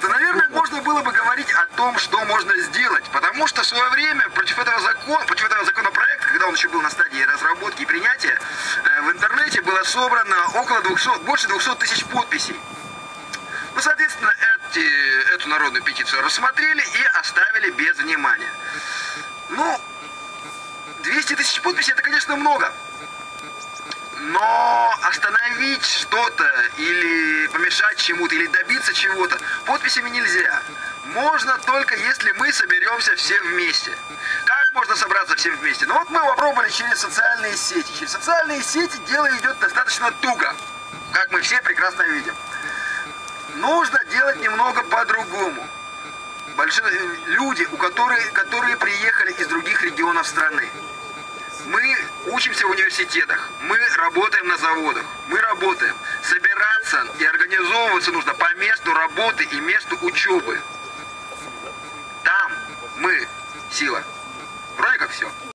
то, наверное, можно было бы говорить о том, что можно сделать. Потому что в свое время против этого закона, против этого законопроекта, когда он еще был на стадии разработки и принятия, э, в интернете было собрано около 200, больше 200 тысяч подписей. Ну, соответственно, эти, эту народную петицию рассмотрели и оставили без внимания. Ну, 200 тысяч подписей это, конечно, много. Но остановить что-то или помешать чему-то, или добиться чего-то подписями нельзя. Можно только если мы соберемся все вместе. Как можно собраться все вместе? Ну вот мы попробовали через социальные сети. Через социальные сети дело идет достаточно туго. Как мы все прекрасно видим. Нужно делать немного по-другому. Большие люди, у которых, которые приехали из других регионов страны. Мы учимся в университетах, мы работаем на заводах, мы работаем. Собираться и организовываться нужно по месту работы и месту учебы. Там мы сила. Вроде как все.